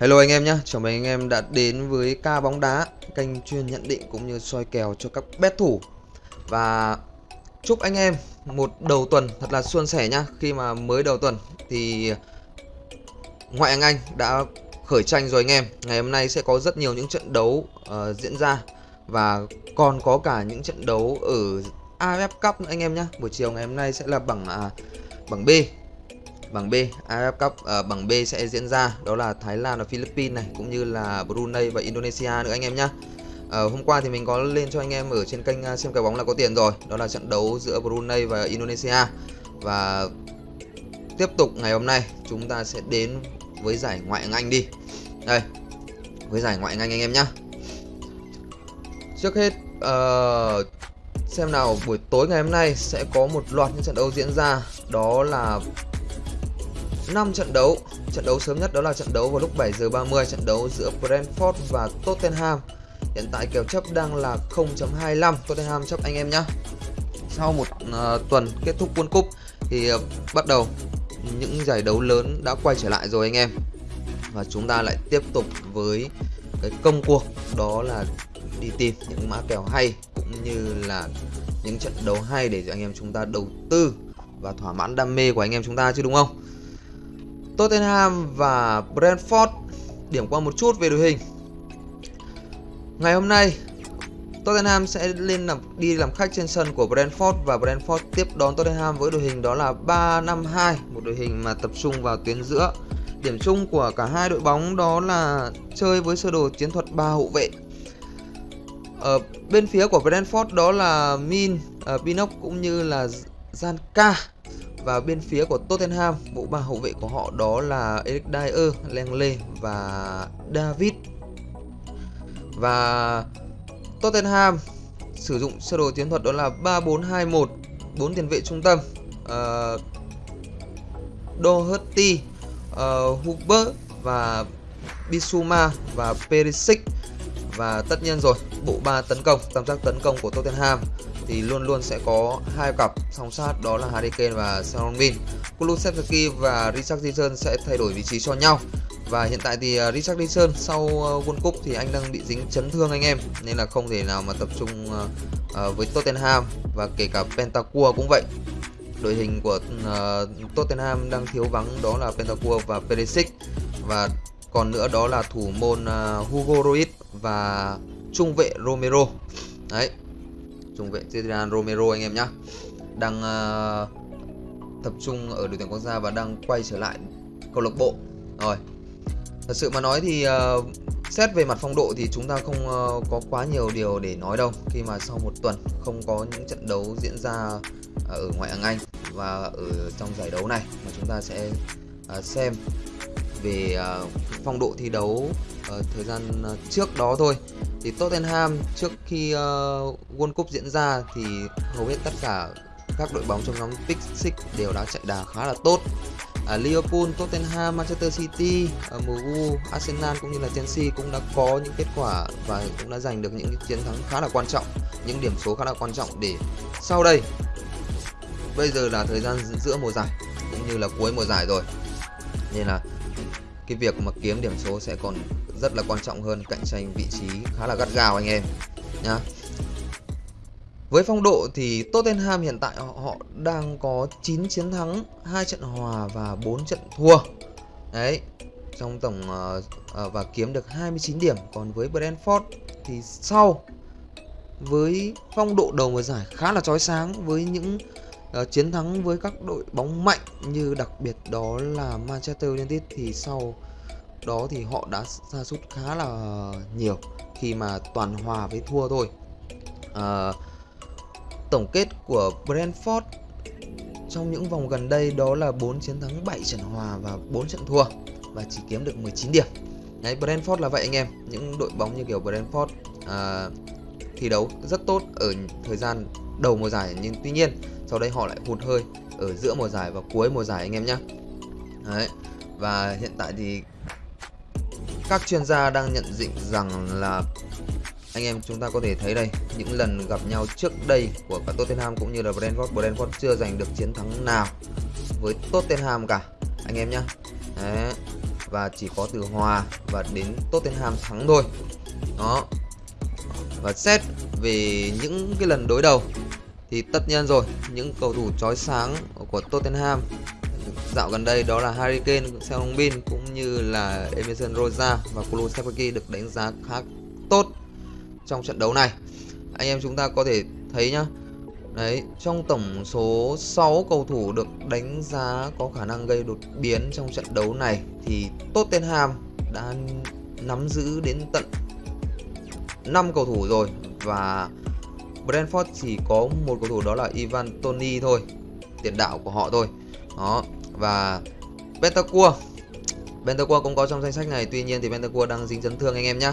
Hello anh em nhé, chào mừng anh em đã đến với ca bóng đá Kênh chuyên nhận định cũng như soi kèo cho các bet thủ. Và chúc anh em một đầu tuần thật là suôn sẻ nhá. Khi mà mới đầu tuần thì ngoại hạng Anh đã khởi tranh rồi anh em. Ngày hôm nay sẽ có rất nhiều những trận đấu uh, diễn ra Và còn có cả những trận đấu ở AFF Cup nữa anh em nhé Buổi chiều ngày hôm nay sẽ là bảng uh, bảng B. Bảng B, AFF Cup à, bảng B sẽ diễn ra đó là Thái Lan và Philippines này cũng như là Brunei và Indonesia nữa anh em nhá à, hôm qua thì mình có lên cho anh em ở trên kênh ờ, xem cái bóng là có tiền rồi, đó là trận đấu giữa Brunei và Indonesia. Và tiếp tục ngày hôm nay chúng ta sẽ đến với giải ngoại hạng Anh đi. Đây. Với giải ngoại hạng Anh anh em nhá Trước hết uh, xem nào buổi tối ngày hôm nay sẽ có một loạt những trận đấu diễn ra đó là 5 trận đấu. Trận đấu sớm nhất đó là trận đấu vào lúc 7 giờ 30 trận đấu giữa Brentford và Tottenham. Hiện tại kèo chấp đang là 0.25 Tottenham chấp anh em nhé. Sau một uh, tuần kết thúc World Cup thì uh, bắt đầu những giải đấu lớn đã quay trở lại rồi anh em. Và chúng ta lại tiếp tục với cái công cuộc đó là đi tìm những mã kèo hay cũng như là những trận đấu hay để cho anh em chúng ta đầu tư và thỏa mãn đam mê của anh em chúng ta chứ đúng không? Tottenham và Brentford Điểm qua một chút về đội hình Ngày hôm nay Tottenham sẽ lên làm đi làm khách trên sân của Brentford và Brentford tiếp đón Tottenham với đội hình đó là 3-5-2, một đội hình mà tập trung vào tuyến giữa. Điểm chung của cả hai đội bóng đó là chơi với sơ đồ chiến thuật ba hậu vệ. Ở bên phía của Brentford đó là Min, uh, Pinnock cũng như là Zanka và bên phía của Tottenham, bộ ba hậu vệ của họ đó là Eric Dyer, Langley và David. Và Tottenham sử dụng sơ đồ chiến thuật đó là 3-4-2-1, bốn tiền vệ trung tâm. Uh, Doherty, ờ, uh, Huber và Bisuma và Perisic và tất nhiên rồi, bộ ba tấn công, tam giác tấn công của Tottenham thì luôn luôn sẽ có hai cặp song sát đó là Harry Kane và Son Min. Kulusevski và Richarlison sẽ thay đổi vị trí cho nhau. Và hiện tại thì à, Richarlison sau à, World Cup thì anh đang bị dính chấn thương anh em, nên là không thể nào mà tập trung à, với Tottenham và kể cả Pentacua cũng vậy. Đội hình của Tottenham đang thiếu vắng đó là Pentacua và Perisic và còn nữa đó là thủ môn uh, Hugo Ruiz và trung vệ Romero. Đấy, trung vệ Adrian Romero anh em nhá, đang uh, tập trung ở đội tuyển quốc gia và đang quay trở lại câu lạc bộ. Rồi thật sự mà nói thì uh, xét về mặt phong độ thì chúng ta không uh, có quá nhiều điều để nói đâu. Khi mà sau một tuần không có những trận đấu diễn ra ở ngoại hạng Anh và ở trong giải đấu này mà chúng ta sẽ uh, xem về uh, phong độ thi đấu uh, thời gian uh, trước đó thôi. Thì Tottenham trước khi uh, World Cup diễn ra thì hầu hết tất cả các đội bóng trong nhóm Big Six đều đã chạy đà khá là tốt. À, Liverpool, Tottenham, Manchester City, uh, MU, Arsenal cũng như là Chelsea cũng đã có những kết quả và cũng đã giành được những chiến thắng khá là quan trọng, những điểm số khá là quan trọng để sau đây bây giờ là thời gian giữa mùa giải cũng như là cuối mùa giải rồi. Nên là cái việc mà kiếm điểm số sẽ còn rất là quan trọng hơn cạnh tranh vị trí khá là gắt gao anh em nhá với phong độ thì Tottenham hiện tại họ đang có 9 chiến thắng, 2 trận hòa và 4 trận thua. Đấy, trong tổng uh, uh, và kiếm được 29 điểm. Còn với Brentford thì sau với phong độ đầu mùa giải khá là chói sáng với những uh, chiến thắng với các đội bóng mạnh như đặc biệt đó là Manchester United thì sau đó thì họ đã sa sút khá là nhiều khi mà toàn hòa với thua thôi. À, tổng kết của Brentford trong những vòng gần đây đó là 4 chiến thắng 7 trận hòa và 4 trận thua và chỉ kiếm được 19 điểm. Đấy, Brentford là vậy anh em. Những đội bóng như kiểu Brentford à, thi đấu rất tốt ở thời gian đầu mùa giải nhưng tuy nhiên sau đây họ lại hụt hơi ở giữa mùa giải và cuối mùa giải anh em nhé Đấy. và hiện tại thì các chuyên gia đang nhận định rằng là anh em chúng ta có thể thấy đây, những lần gặp nhau trước đây của cả Tottenham cũng như là Brentford Brentford chưa giành được chiến thắng nào với Tottenham cả, anh em nhé và chỉ có từ hòa và đến Tottenham thắng thôi đó, và xét về những cái lần đối đầu thì tất nhiên rồi những cầu thủ chói sáng của Tottenham dạo gần đây đó là Harry Kane, Son Bin cũng như là Emerson Rosa và Kulusevski được đánh giá khá tốt trong trận đấu này. Anh em chúng ta có thể thấy nhá Đấy, trong tổng số 6 cầu thủ được đánh giá có khả năng gây đột biến trong trận đấu này thì Tottenham đã nắm giữ đến tận 5 cầu thủ rồi và Brentford chỉ có một cầu thủ đó là Ivan Toni thôi, tiền đạo của họ thôi. Đó, và Bentancur Bentancur cũng có trong danh sách này, tuy nhiên thì Bentancur đang dính chấn thương anh em nhé.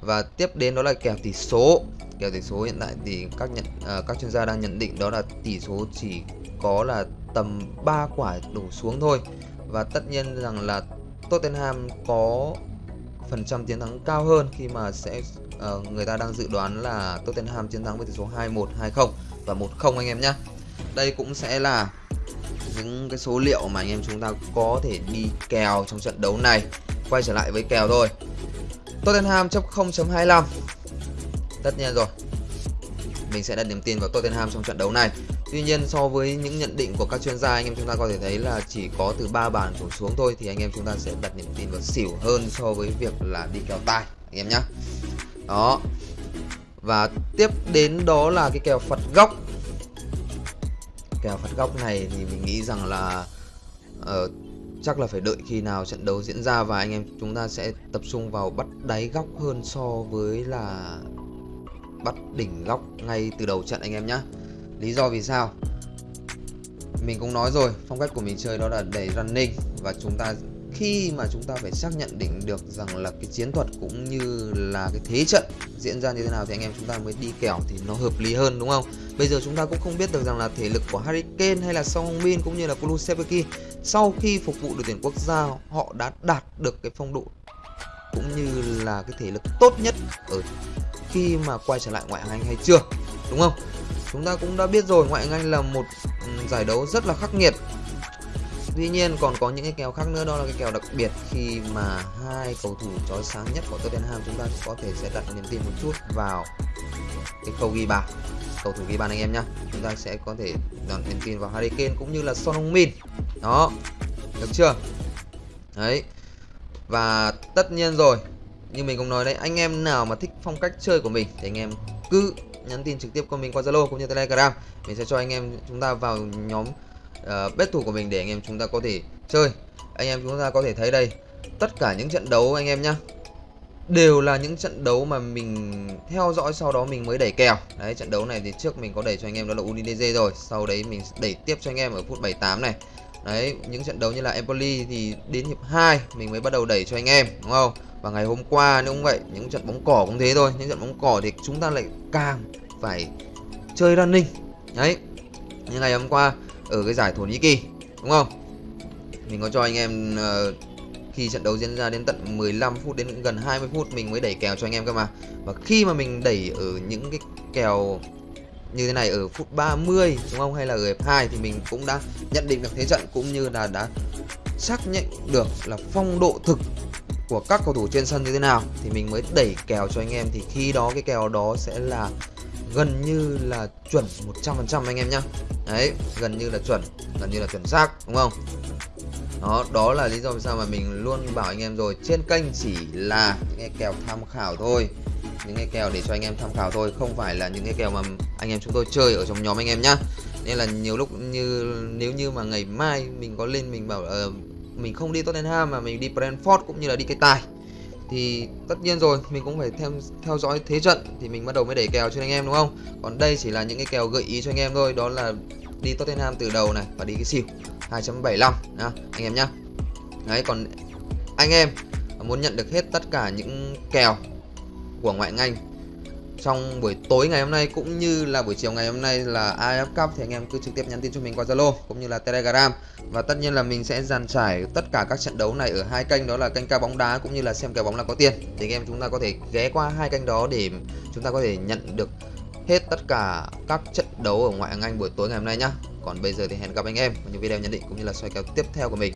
Và tiếp đến đó là kèo tỷ số kèo tỷ số hiện tại thì các nhận uh, các chuyên gia đang nhận định đó là tỷ số chỉ có là tầm 3 quả đổ xuống thôi và tất nhiên rằng là Tottenham có phần trăm chiến thắng cao hơn khi mà sẽ uh, người ta đang dự đoán là Tottenham chiến thắng với tỷ số 2-1, 2-0 và 1-0 anh em nhé. Đây cũng sẽ là những cái số liệu mà anh em chúng ta có thể đi kèo trong trận đấu này. Quay trở lại với kèo thôi. Tottenham chấp 0.25 tất nhiên rồi mình sẽ đặt niềm tin vào Tottenham trong trận đấu này Tuy nhiên so với những nhận định của các chuyên gia anh em chúng ta có thể thấy là chỉ có từ 3 bàn đổ xuống thôi thì anh em chúng ta sẽ đặt niềm tin vào xỉu hơn so với việc là đi kèo tài anh em nhé đó. Và tiếp đến đó là cái kèo phật góc kèo phật góc này thì mình nghĩ rằng là uh, chắc là phải đợi khi nào trận đấu diễn ra và anh em chúng ta sẽ tập trung vào bắt đáy góc hơn so với là bắt đỉnh góc ngay từ đầu trận anh em nhé Lý do vì sao? Mình cũng nói rồi Phong cách của mình chơi đó là đẩy running Và chúng ta khi mà chúng ta phải xác nhận định được rằng là cái chiến thuật cũng như là cái thế trận diễn ra như thế nào thì anh em chúng ta mới đi kèo thì nó hợp lý hơn, đúng không? Bây giờ chúng ta cũng không biết được rằng là thể lực của Harry Kane hay là Son Heung-min cũng như là Kulusevski sau khi phục vụ đội tuyển quốc gia, họ đã đạt được cái phong độ cũng như là cái thể lực tốt nhất ở khi mà quay trở lại ngoại hạng Anh hay chưa, đúng không chúng ta cũng đã biết rồi, ngoại hạng Anh là một ừ, giải đấu rất là khắc nghiệt Tuy nhiên, còn có những cái kèo khác nữa, đó là cái kèo đặc biệt. Khi mà hai cầu thủ chói sáng nhất của Tottenham, chúng ta có thể sẽ đặt niềm tin một chút vào cái cầu ghi bàn, cầu thủ ghi bàn anh em nhá. Chúng ta sẽ có thể đặt niềm tin vào Harry Kane cũng như là Son Heung-min đó, được chưa? Đấy, và tất nhiên rồi, như mình cũng nói đấy, anh em nào mà thích phong cách chơi của mình thì anh em cứ nhắn tin trực tiếp của mình qua Zalo cũng như Telegram. Mình sẽ cho anh em chúng ta vào nhóm Ờ, uh, bet thủ của mình để anh em chúng ta có thể chơi. Anh em chúng ta có thể thấy đây tất cả những trận đấu anh em nhá đều là những trận đấu mà mình theo dõi sau đó mình mới đẩy kèo. Đấy trận đấu này thì trước mình có đẩy cho anh em đó là Udinese rồi sau đấy mình đẩy tiếp cho anh em ở phút 78 này. Đấy những trận đấu như là Empoli thì đến hiệp 2 mình mới bắt đầu đẩy cho anh em đúng không? Và ngày hôm qua nếu cũng vậy những trận bóng cỏ cũng thế thôi. Những trận bóng cỏ thì chúng ta lại càng phải chơi running. Đấy như ngày hôm qua ở cái giải Thổ Nhĩ Kỳ đúng không? Mình có cho anh em uh, khi trận đấu diễn ra đến tận 15 phút đến gần 20 phút mình mới đẩy kèo cho anh em cơ mà. Và khi mà mình đẩy ở những cái kèo như thế này ở phút 30 đúng không? Hay là ở hiệp 2 thì mình cũng đã nhận định được thế trận cũng như là đã xác nhận được là phong độ thực của các cầu thủ trên sân như thế nào thì mình mới đẩy kèo cho anh em. Thì khi đó cái kèo đó sẽ là gần như là chuẩn 100% anh em nhá. Đấy gần như là chuẩn gần như là chuẩn xác đúng không? Đó đó là lý do vì sao mà mình luôn bảo anh em rồi trên kênh chỉ là những cái kèo tham khảo thôi những cái kèo để cho anh em tham khảo thôi không phải là những cái kèo mà anh em chúng tôi chơi ở trong nhóm anh em nhá. Nên là nhiều lúc như nếu như mà ngày mai mình có lên mình bảo uh, mình không đi Tottenham mà mình đi Brentford cũng như là đi cái tài thì tất nhiên rồi, mình cũng phải theo theo dõi thế trận thì mình bắt đầu mới đẩy kèo cho anh em, đúng không? Còn đây chỉ là những cái kèo gợi ý cho anh em thôi, đó là đi Tottenham từ đầu này và đi cái xỉu. 2.75 nha anh em nhá. Đấy, còn anh em muốn nhận được hết tất cả những kèo của ngoại ngành trong buổi tối ngày hôm nay cũng như là buổi chiều ngày hôm nay là AF Cup thì anh em cứ trực tiếp nhắn tin cho mình qua Zalo cũng như là Telegram và tất nhiên là mình sẽ dàn trải tất cả các trận đấu này ở hai kênh, đó là kênh ca bóng đá cũng như là xem kèo bóng là có tiền thì anh em chúng ta có thể ghé qua hai kênh đó để chúng ta có thể nhận được hết tất cả các trận đấu ở ngoại hạng Anh buổi tối ngày hôm nay nhá. Còn bây giờ thì hẹn gặp anh em ở những video nhận định cũng như là soi kèo tiếp theo của mình.